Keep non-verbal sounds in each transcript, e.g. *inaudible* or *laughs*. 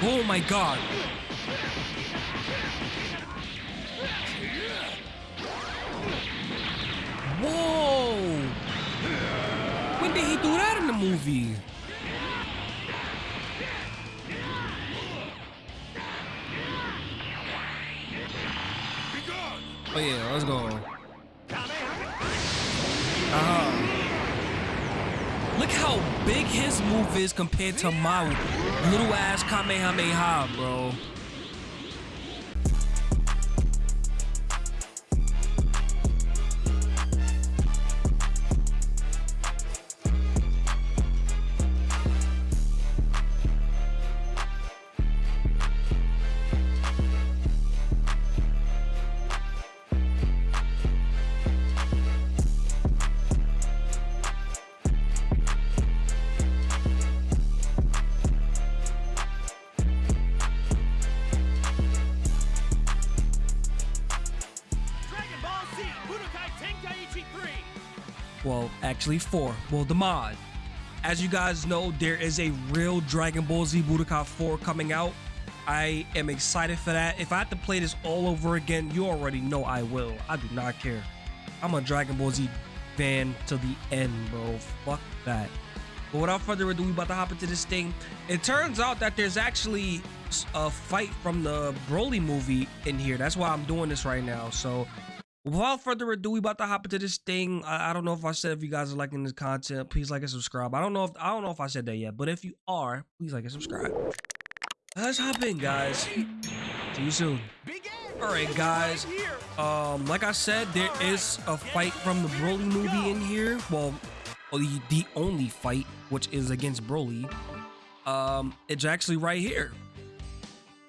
Oh my god. Whoa! When did he do that in the movie? Oh yeah, let's go. Uh-huh. Look how big his move is compared to my little ass Kamehameha, bro. Actually four. Well, the mod. As you guys know, there is a real Dragon Ball Z Budokai 4 coming out. I am excited for that. If I have to play this all over again, you already know I will. I do not care. I'm a Dragon Ball Z fan to the end, bro. Fuck that. But without further ado, we about to hop into this thing. It turns out that there's actually a fight from the Broly movie in here. That's why I'm doing this right now. So Without further ado, we about to hop into this thing. I, I don't know if I said if you guys are liking this content, please like and subscribe. I don't know if I don't know if I said that yet, but if you are, please like and subscribe. Let's hop in, guys. See you soon. All right, guys. Um, like I said, there is a fight from the Broly movie in here. Well, the, the only fight, which is against Broly. Um, it's actually right here.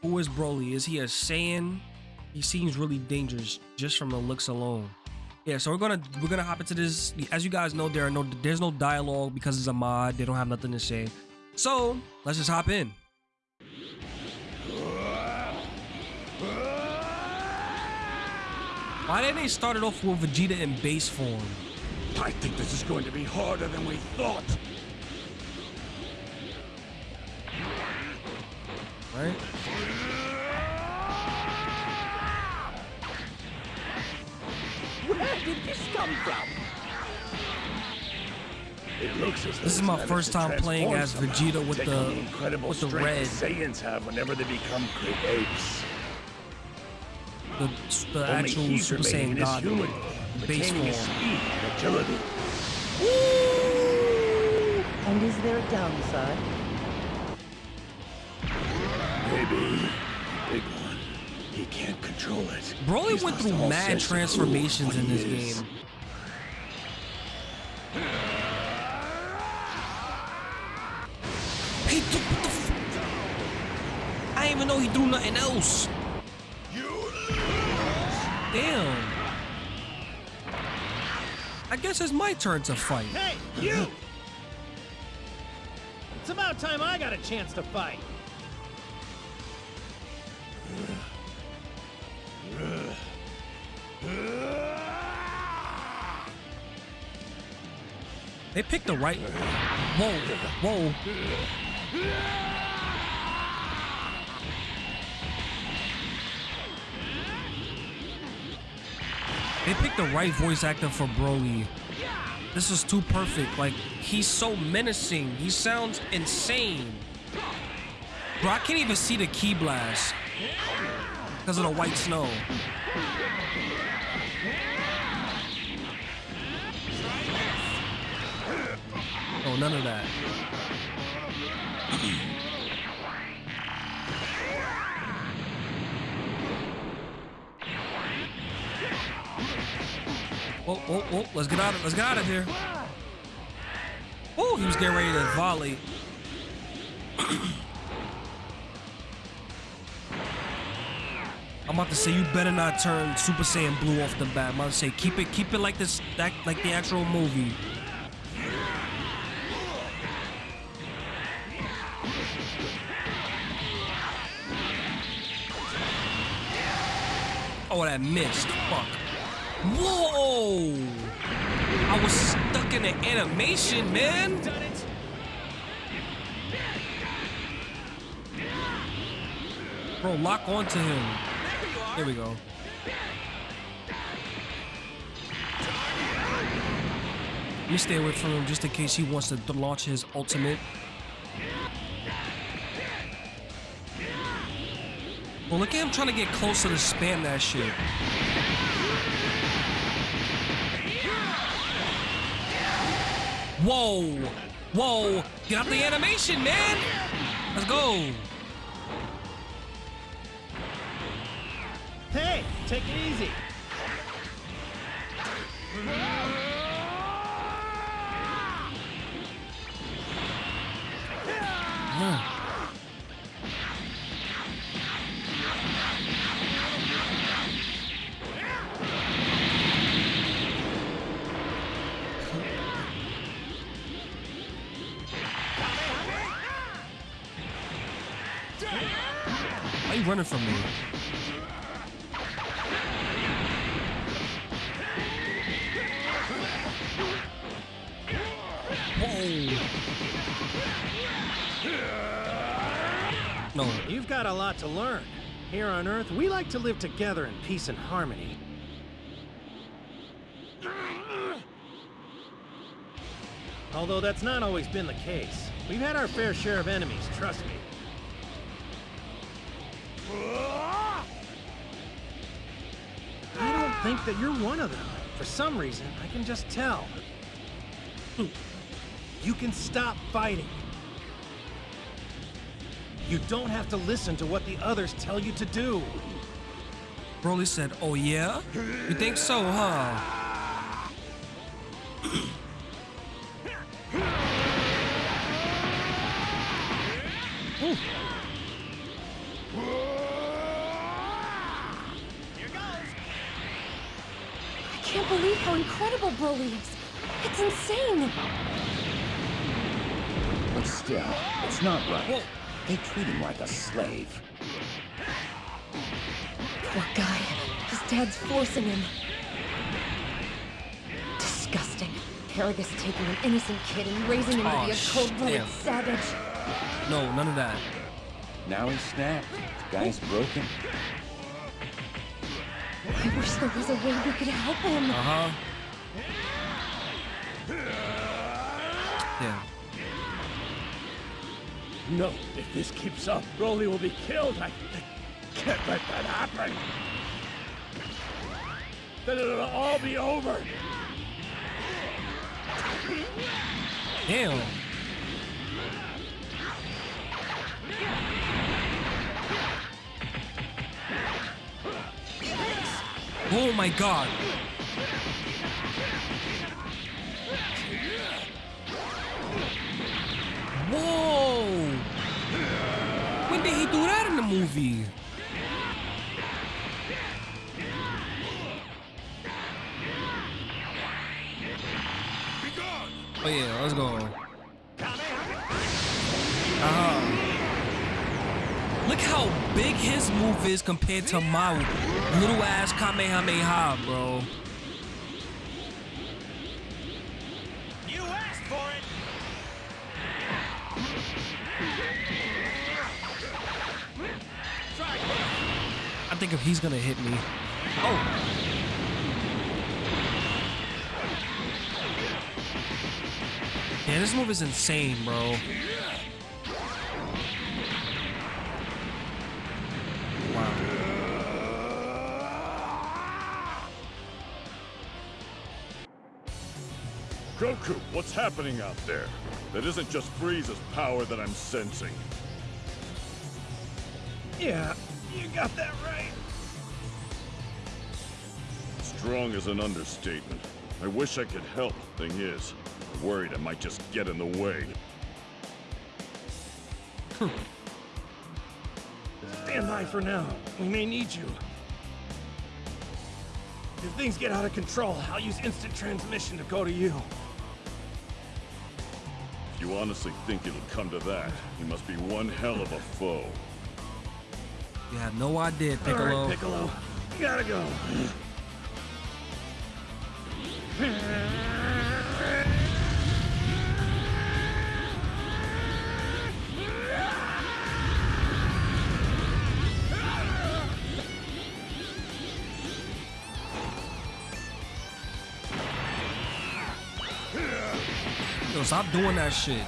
Who is Broly? Is he a Saiyan? He seems really dangerous just from the looks alone. Yeah, so we're gonna we're gonna hop into this. As you guys know, there are no there's no dialogue because it's a mod. They don't have nothing to say. So let's just hop in. Why didn't they start it off with Vegeta in base form? I think this is going to be harder than we thought. Right? Where did this come from? It looks as This is my first time playing transform as somehow, Vegeta with the- incredible with the strength red. Saiyans have whenever they become great apes. The, the actual Super Saiyan God human, base form. speed and agility. And is there a downside? Maybe big one. He can't control it. Broly He's went through mad sense of who or transformations in this is. game. He threw, what the f- I didn't even know he threw nothing else. Damn. I guess it's my turn to fight. Hey, you! It's about time I got a chance to fight. They picked the right. Whoa, whoa. They picked the right voice actor for Broly. This is too perfect. Like, he's so menacing. He sounds insane. Bro, I can't even see the key blast because of the white snow. Oh, none of that. Oh, oh, oh, let's get out of let's get out of here. Oh, he was getting ready to volley. I'm about to say you better not turn Super Saiyan Blue off the bat. I'm about to say keep it, keep it like this, that, like the actual movie. Oh, that missed. Fuck. Whoa! I was stuck in the animation, man. Bro, lock onto him. There we go. Me stay away from him just in case he wants to launch his ultimate. Well, look at him trying to get closer to spam that shit. Whoa! Whoa! Get out the animation, man! Let's go! Take it easy. Why you running from me? No, You've got a lot to learn. Here on Earth, we like to live together in peace and harmony. Although that's not always been the case. We've had our fair share of enemies, trust me. I don't think that you're one of them. For some reason, I can just tell. You can stop fighting. You don't have to listen to what the others tell you to do. Broly said, "Oh yeah, you think so, huh?" I can't believe how incredible Broly is. It's insane. But still, it's not right. They treat him like a slave. Poor guy. His dad's forcing him. Disgusting. Paragus taking an innocent kid and raising him Aw, to be a cold-blooded savage. No, none of that. Now he's snapped. The guy's broken. I wish there was a way we could help him. Uh huh. Yeah. No, if this keeps up, Broly will be killed. I, I can't let that happen. Then it'll all be over. Damn. Oh my god. Movie? Oh yeah, let's go. Uh-huh. Look how big his move is compared to my little ass Kamehameha, bro. Think if he's gonna hit me. Oh. Yeah, this move is insane, bro. Wow. Goku, what's happening out there? That isn't just Frieza's power that I'm sensing. Yeah, you got that right. Strong is an understatement. I wish I could help. Thing is, I'm worried I might just get in the way. Hmm. Stand by for now. We may need you. If things get out of control, I'll use instant transmission to go to you. If you honestly think it'll come to that, you must be one hell of a foe. You have no idea, All Piccolo. right, Piccolo. Gotta go. Though. Stop doing that shit.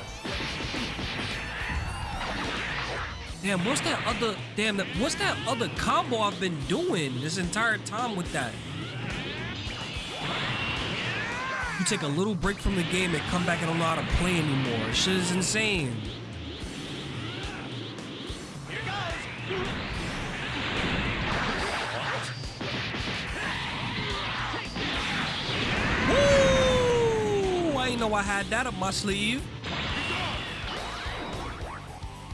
Damn, what's that other damn that what's that other combo I've been doing this entire time with that? You take a little break from the game and come back and don't know how to play anymore. Shit is insane. I didn't know I had that up my sleeve.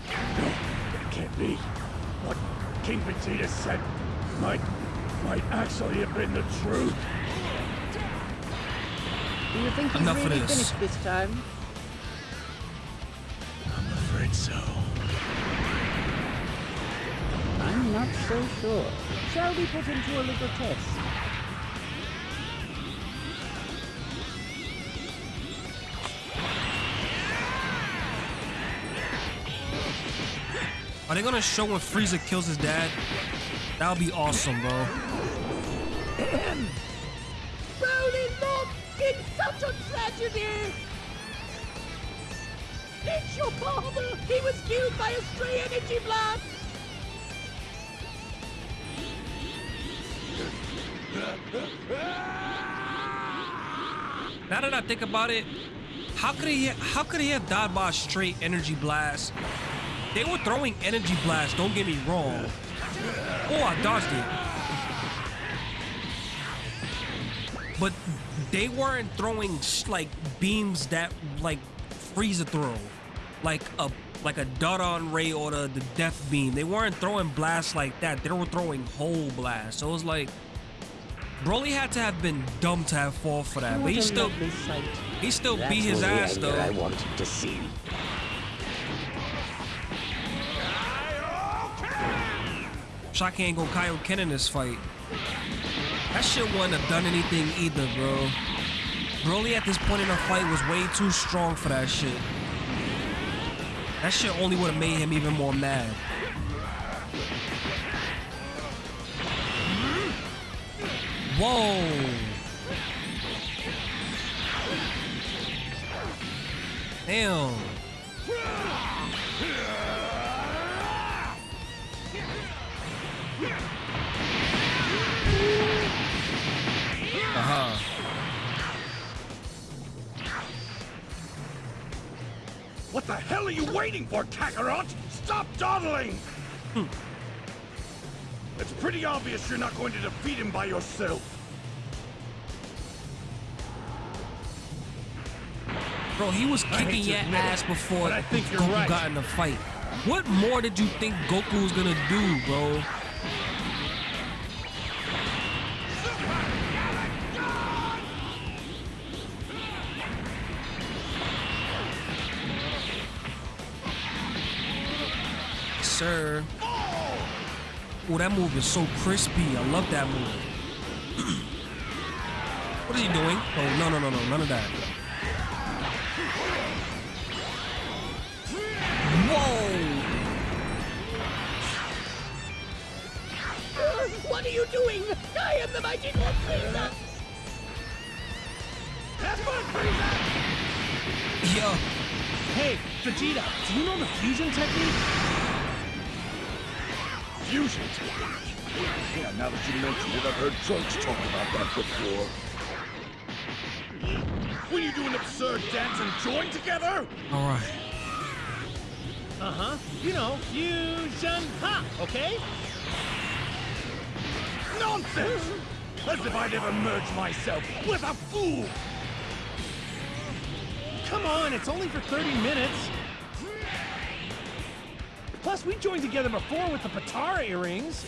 It can't be. What King Vegeta said might, might actually have been the truth. Do you think he's Enough of really this. finished this time? I'm afraid so. I'm not so sure. Shall we put him to a little test? They gonna show when Frieza kills his dad? That would be awesome, bro. Broly! It's such a tragedy! It's your father! He was killed by a stray energy blast! Now that I think about it, how could he how could he have died by a straight energy blast? They were throwing energy blasts, don't get me wrong. Oh, I dodged it. But they weren't throwing like beams that like freeze Frieza throw. Like a like a Dodon Ray or the, the Death Beam. They weren't throwing blasts like that. They were throwing whole blasts. So it was like Broly had to have been dumb to have fall for that. But he still lovely he still That's beat his ass anger I though. wanted to see. Shaka ain't gonna Kaioken in this fight. That shit wouldn't have done anything either, bro. Broly at this point in the fight was way too strong for that shit. That shit only would have made him even more mad. Whoa. Damn. You waiting for, Kakarot? Stop dawdling! Hmm. It's pretty obvious you're not going to defeat him by yourself. Bro, he was kicking your it, ass before I think you're Goku right. got in the fight. What more did you think Goku was gonna do, bro? Oh, that move is so crispy. I love that move. *clears throat* what is he doing? Oh, no, no, no, no, none of that. Whoa! What are you doing? I am the mighty Lord Frieza! Have fun, Frieza! Yo, Hey, Vegeta, do you know the fusion technique? Fusion technique. Yeah, now that you mentioned it, I've heard Trunks talk about that before. When you do an absurd dance and join together? all right. Uh-huh. You know, fusion ha, okay? Nonsense! As if I'd ever merge myself with a fool! Come on, it's only for 30 minutes. Plus, we joined together before with the Potara earrings.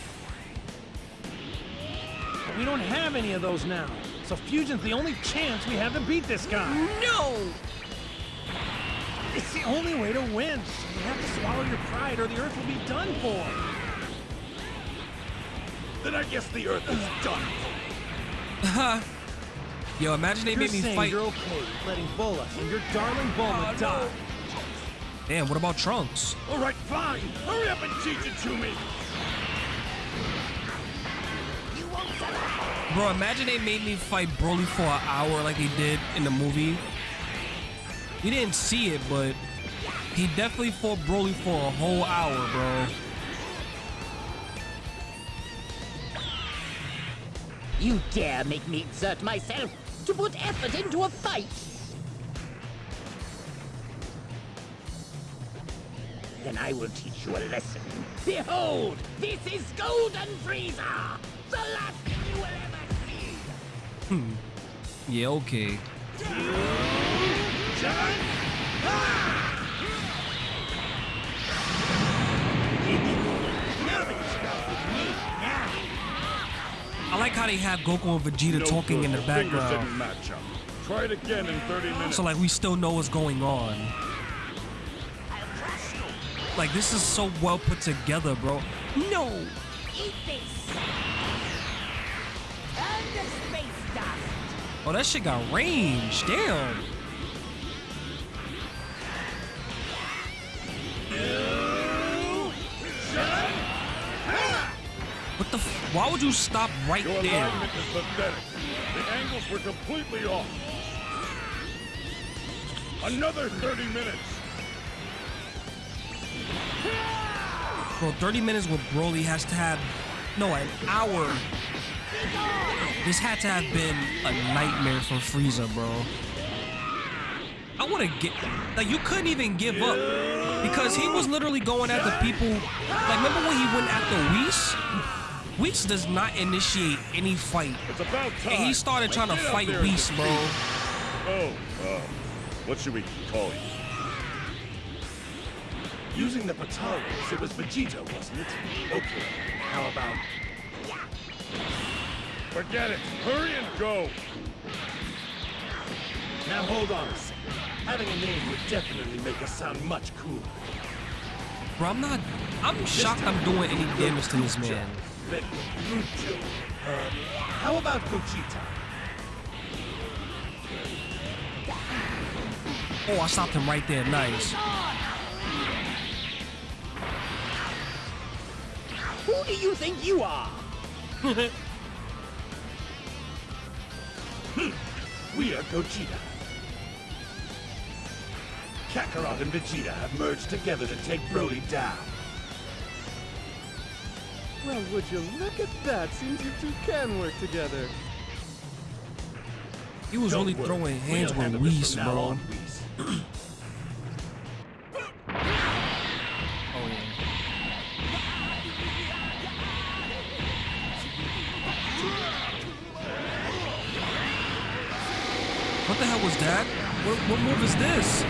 But we don't have any of those now. So fusion's the only chance we have to beat this guy. No! It's the only way to win. You have to swallow your pride or the Earth will be done for. Then I guess the Earth is done. Huh? Yo, imagine they You're made me fight. you're okay letting Bulla and your darling Bulma oh, die. Damn, what about Trunks? All right, fine. Hurry up and teach it to me. Bro, imagine they made me fight Broly for an hour like they did in the movie. We didn't see it, but he definitely fought Broly for a whole hour, bro. You dare make me exert myself to put effort into a fight? Then I will teach you a lesson. Behold, this is Golden Frieza! The last thing you will ever see! Hmm. Yeah, okay. I like how they have Goku and Vegeta No talking good. in the background. didn't match up. Try it again in 30 minutes. So like we still know what's going on. Like this is so well put together, bro. No. Eat this! And the space dust! Oh, that shit got range. Damn. What the? F- Why would you stop right Your there? alignment is pathetic. The angles were completely off. Another 30 minutes. Bro, 30 minutes with Broly has to have, no, an hour. This had to have been a nightmare for Frieza, bro. I want to get, like, you couldn't even give up because he was literally going after people. Like, remember when he went after Whis? Whis does not initiate any fight. It's about time. And he started trying to fight Whis, bro. Oh, uh, what should we call you? Using the Potaras, it was Vegeta, wasn't it? Okay, how about... Forget it. Hurry and go. Now hold on a second. Having a name would definitely make us sound much cooler. Bro, I'm not, I'm shocked I'm doing any damage to this man. Uh, how about Gogeta? Oh, I stopped him right there. Nice. Who do you think you are? *laughs* Hmm. We are Gogeta. Kakarot and Vegeta have merged together to take Broly down. Well, would you look at that? Seems you two can work together. He was Don't really worry, throwing hands we'll with handle this Whis, bro. *clears throat* What, move is this?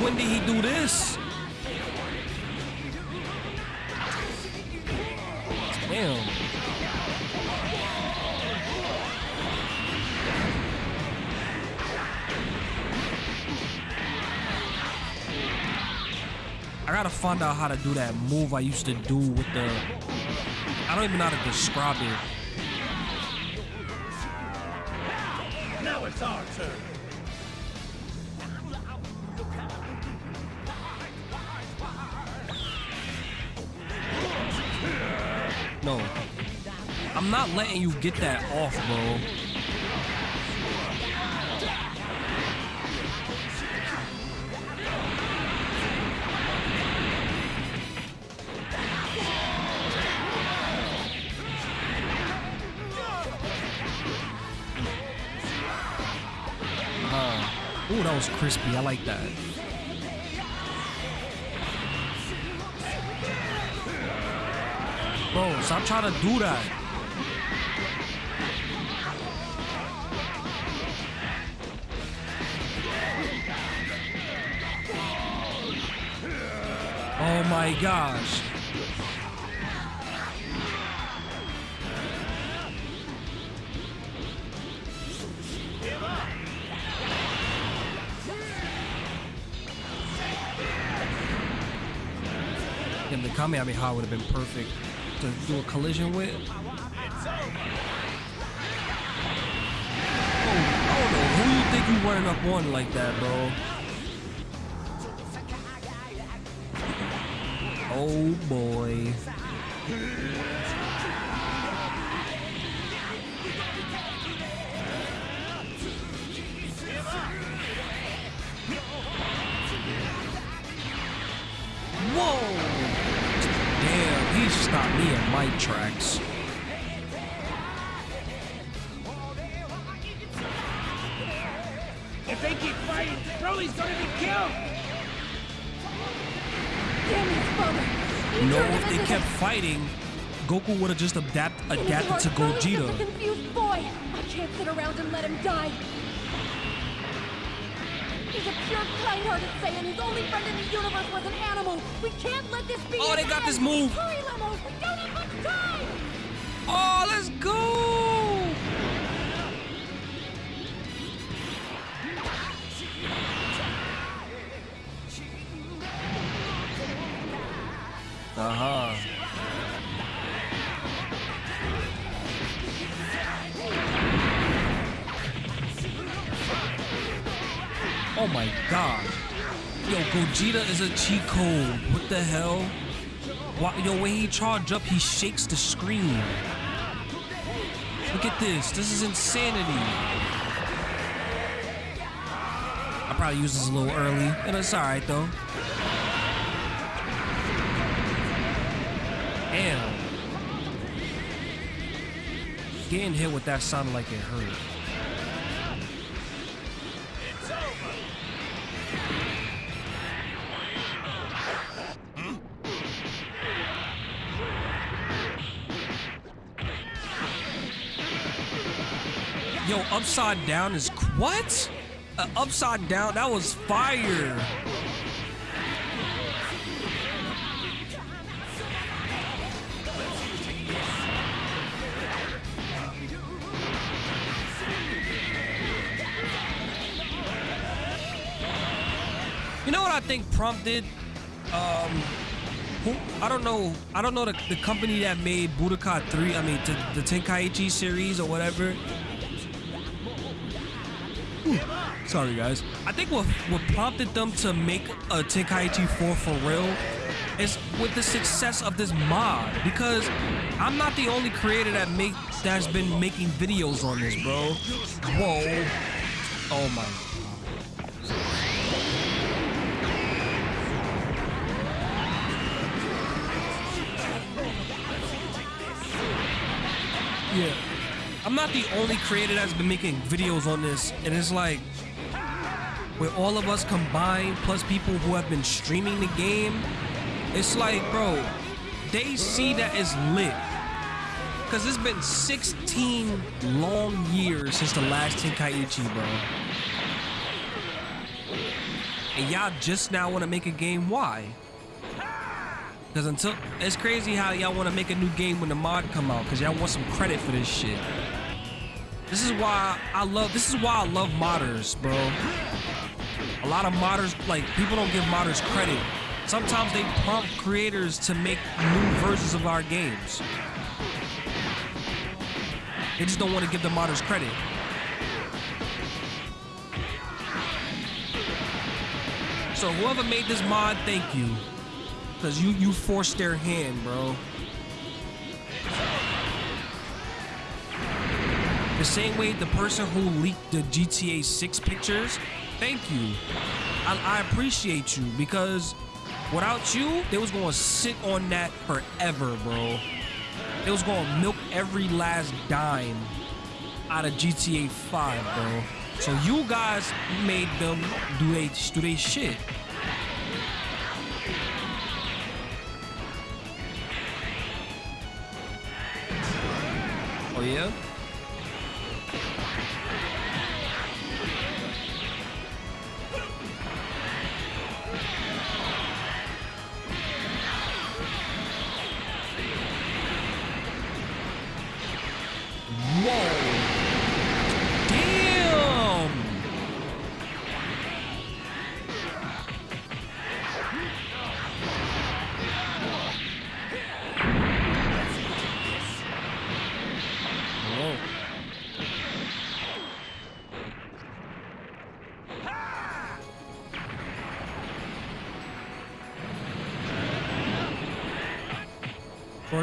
When did he do this? Damn. I gotta find out how to do that move I used to do with the. I don't even know how to describe it. Letting you get that off, bro. Uh, ooh, that was crispy. I like that. Bro, stop trying to do that. Oh my gosh. Damn, the Kamehameha would have been perfect to do a collision with. Oh, I don't know. Who you think you running up on like that, bro? Oh boy. Whoa! Damn, he stopped me in my tracks. Know, if they kept fighting, Goku would have just adapt, adapted to Gogeta. A confused boy. I can't sit around and let him die. He's a pure, kind-hearted Saiyan whose only friend in the universe was an animal. We can't let this be. Oh, they got end. this move. Hurry, Lemo. We don't have much time. Oh, let's go! Uh-huh. Oh my god. Yo, Gogeta is a cheat code. What the hell? Why, yo, when he charge up, he shakes the screen. Look at this. This is insanity. I probably used this a little early, and it's alright though. Getting hit with that sounded like it hurt. Yo, upside down is what? Uh, upside down, that was fire. Prompted? Um, who, I don't know. I don't know the, the company that made Budokai 3. I mean, the, the Tenkaichi series or whatever. Ooh, sorry, guys. I think what what prompted them to make a Tenkaichi 4 for real is with the success of this mod. Because I'm not the only creator that make that's been making videos on this, bro. Whoa. Oh my Yeah. I'm not the only creator that's been making videos on this, and it's like with all of us combined, plus people who have been streaming the game, it's like, bro, they see that it's lit. Cause it's been 16 long years since the last Tenkaichi, bro. And y'all just now want to make a game. Why? Because until it's crazy how y'all want to make a new game when the mod come out, because y'all want some credit for this shit. This is why I love. This is why I love modders, bro. A lot of modders, like people don't give modders credit. Sometimes they prompt creators to make new versions of our games. They just don't want to give the modders credit. So whoever made this mod, thank you. Cause you you forced their hand, bro. The same way the person who leaked the GTA 6 pictures, thank you. I, I appreciate you because without you, they was gonna sit on that forever, bro. They was gonna milk every last dime out of GTA 5, bro. So you guys made them do they do they shit. Oh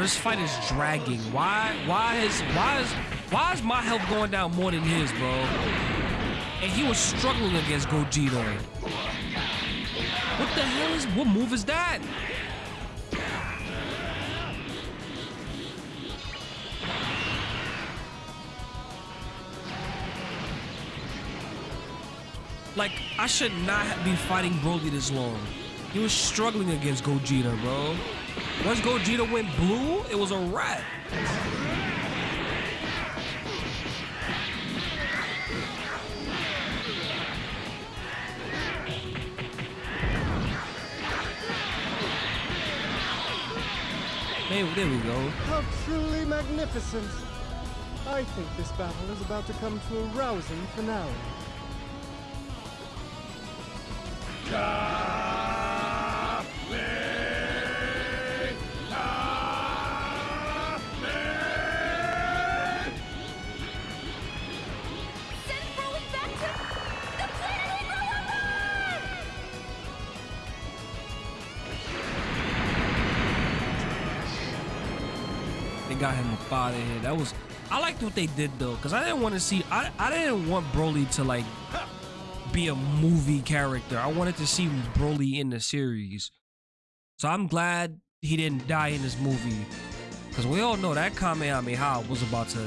this fight is dragging. Why? Why is? Why is? Why is my health going down more than his, bro? And he was struggling against Gogeta. What the hell is? What move is that? Like, I should not be fighting Broly this long. He was struggling against Gogeta, bro. Once Gogeta went blue, it was a wrap. Hey, there we go. How truly magnificent! I think this battle is about to come to a rousing finale. Send got him up out of here. That was I liked what they did though, because I didn't want to see I I didn't want Broly to like be a movie character. I wanted to see Broly in the series. So I'm glad he didn't die in this movie. Cause we all know that Kamehameha was about to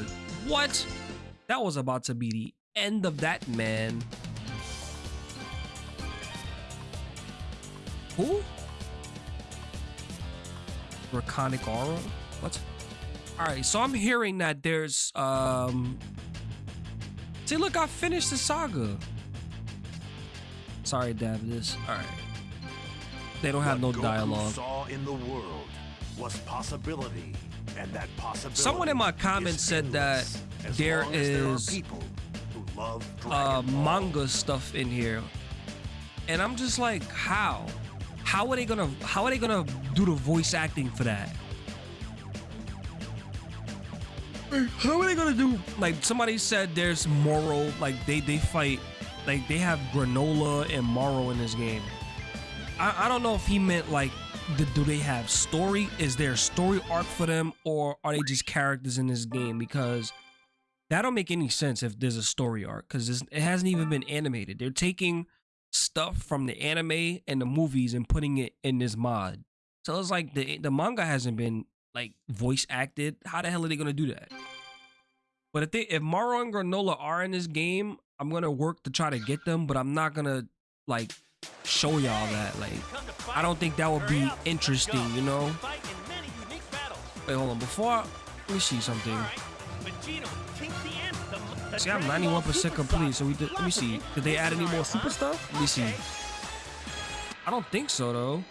what? That was about to be the end of that man. Who? Draconic aura? What? Alright, so I'm hearing that there's um See look, I finished the saga. Sorry, Davidus. Alright. They don't have no What Goku dialogue. saw in the world was possibility, and that possibility. Someone in my comments said that there is there long as there are is, people who love uh manga stuff in here. And I'm just like, how? How are they gonna how are they gonna do the voice acting for that? *clears throat* How are they gonna do like somebody said there's Moro, like they they fight like they have granola and Moro in this game. I, I don't know if he meant like do, do they have story? Is there story arc for them or are they just characters in this game? Because that don't make any sense if there's a story arc because it hasn't even been animated. They're taking stuff from the anime and the movies and putting it in this mod. So it's like the the manga hasn't been like voice acted. How the hell are they gonna do that? But if they if Moro and Granola are in this game, I'm gonna work to try to get them, but I'm not gonna like show y'all that. Like I don't think that would be interesting, you know? Wait, hold on. Before I, let me see something. See, I'm 91% complete. So we did. Let me see. Did they add any more super stuff? Let me see. I don't think so though.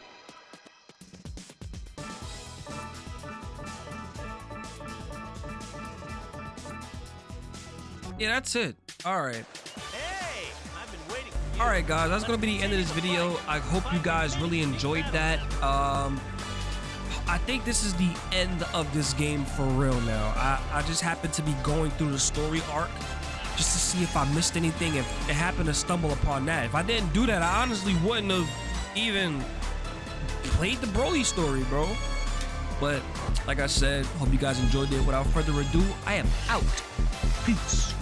Yeah, that's it. All right. Hey, I've been waiting for you. All right, guys. That's gonna be the end of this video. I hope you guys really enjoyed that. Um, I think this is the end of this game for real now. I, I just happened to be going through the story arc just to see if I missed anything. If it happened to stumble upon that. If I didn't do that, I honestly wouldn't have even played the Broly story, bro. But like I said, hope you guys enjoyed it. Without further ado, I am out. Peace.